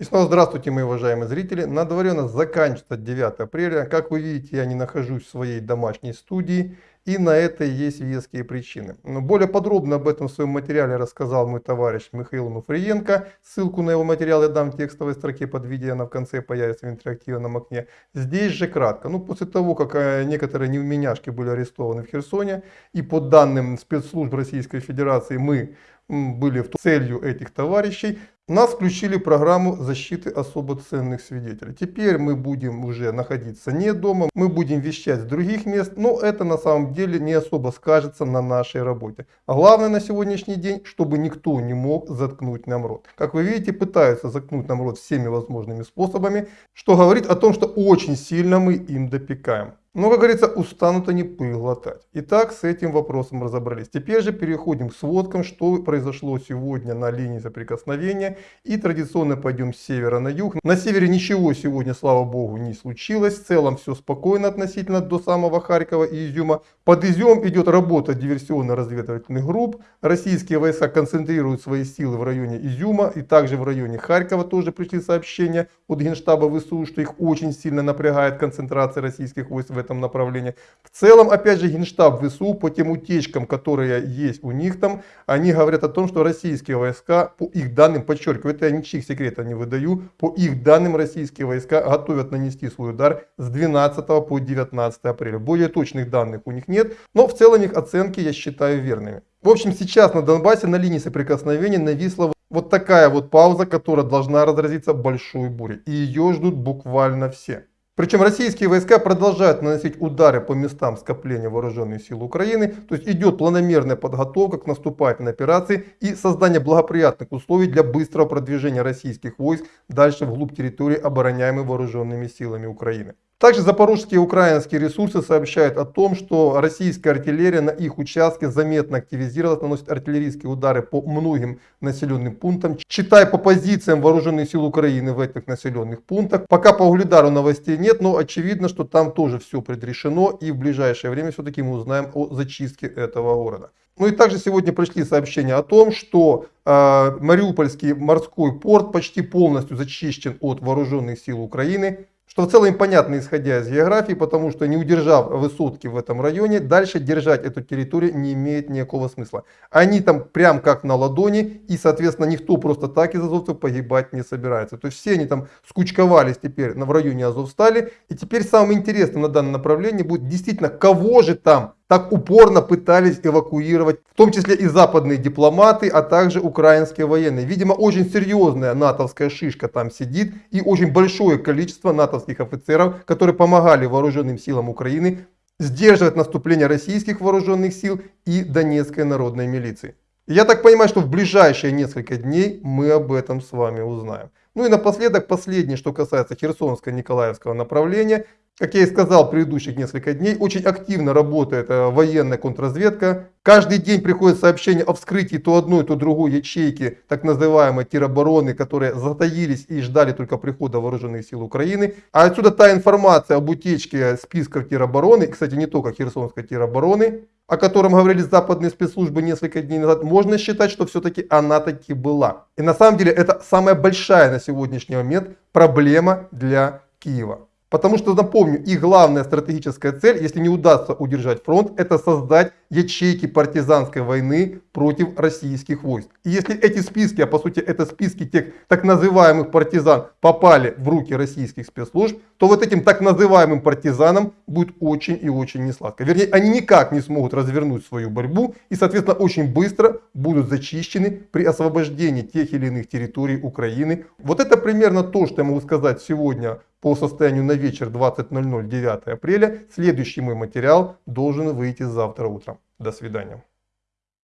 И снова здравствуйте, мои уважаемые зрители. На дворе у нас заканчивается 9 апреля. Как вы видите, я не нахожусь в своей домашней студии. И на это есть веские причины. Но более подробно об этом в своем материале рассказал мой товарищ Михаил Муфриенко. Ссылку на его материал я дам в текстовой строке под видео, она в конце появится в интерактивном окне. Здесь же кратко. Ну, после того, как э, некоторые невменяшки были арестованы в Херсоне, и по данным спецслужб Российской Федерации мы были целью этих товарищей, нас включили в программу защиты особо ценных свидетелей. Теперь мы будем уже находиться не дома, мы будем вещать с других мест, но это на самом деле не особо скажется на нашей работе. А главное на сегодняшний день, чтобы никто не мог заткнуть нам рот. Как вы видите, пытаются заткнуть нам рот всеми возможными способами, что говорит о том, что очень сильно мы им допекаем. Но, как говорится, устанут они пыль глотать. Итак, с этим вопросом разобрались. Теперь же переходим к сводкам, что произошло сегодня на линии соприкосновения. И традиционно пойдем с севера на юг. На севере ничего сегодня, слава богу, не случилось. В целом все спокойно относительно до самого Харькова и Изюма. Под Изюм идет работа диверсионно-разведывательных групп. Российские войска концентрируют свои силы в районе Изюма и также в районе Харькова тоже пришли сообщения от Генштаба ВСУ, что их очень сильно напрягает концентрация российских войск в этом направлении. В целом, опять же, Генштаб ВСУ по тем утечкам, которые есть у них там, они говорят о том, что российские войска, по их данным, подчеркиваю, это я ничьих секретов не выдаю, по их данным российские войска готовят нанести свой удар с 12 по 19 апреля. Более точных данных у них нет, но в целом их оценки я считаю верными. В общем, сейчас на Донбассе на линии соприкосновения нависла вот такая вот пауза, которая должна разразиться большой бурей. И ее ждут буквально все. Причем российские войска продолжают наносить удары по местам скопления вооруженных сил Украины. То есть идет планомерная подготовка к наступательной операции и создание благоприятных условий для быстрого продвижения российских войск дальше вглубь территории, обороняемой вооруженными силами Украины. Также запорожские и украинские ресурсы сообщают о том, что российская артиллерия на их участке заметно активизировалась, наносит артиллерийские удары по многим населенным пунктам, читая по позициям вооруженных сил Украины в этих населенных пунктах. Пока по Угледару новостей нет, но очевидно, что там тоже все предрешено и в ближайшее время все-таки мы узнаем о зачистке этого города. Ну и также сегодня пришли сообщения о том, что э, Мариупольский морской порт почти полностью зачищен от вооруженных сил Украины. Что в целом понятно, исходя из географии, потому что не удержав высотки в этом районе, дальше держать эту территорию не имеет никакого смысла. Они там прям как на ладони, и, соответственно, никто просто так из азовцев погибать не собирается. То есть все они там скучковались теперь в районе Азовстали. И теперь самым интересным на данном направлении будет действительно, кого же там так упорно пытались эвакуировать, в том числе и западные дипломаты, а также украинские военные. Видимо, очень серьезная натовская шишка там сидит и очень большое количество натовских офицеров, которые помогали вооруженным силам Украины сдерживать наступление российских вооруженных сил и Донецкой народной милиции. Я так понимаю, что в ближайшие несколько дней мы об этом с вами узнаем. Ну и напоследок, последнее, что касается Херсонско-Николаевского направления. Как я и сказал предыдущих несколько дней, очень активно работает э, военная контрразведка. Каждый день приходят сообщения о вскрытии то одной, то другой ячейки так называемой теробороны, которые затаились и ждали только прихода вооруженных сил Украины. А отсюда та информация об утечке списков теробороны, кстати не только Херсонской теробороны, о котором говорили западные спецслужбы несколько дней назад, можно считать, что все-таки она таки была. И на самом деле это самая большая на сегодняшний момент проблема для Киева. Потому что, напомню, их главная стратегическая цель, если не удастся удержать фронт, это создать ячейки партизанской войны против российских войск. И если эти списки, а по сути это списки тех так называемых партизан, попали в руки российских спецслужб, то вот этим так называемым партизанам будет очень и очень несладко. Вернее, они никак не смогут развернуть свою борьбу и, соответственно, очень быстро будут зачищены при освобождении тех или иных территорий Украины. Вот это примерно то, что я могу сказать сегодня по состоянию на вечер 20.00 9 апреля. Следующий мой материал должен выйти завтра утром. До свидания.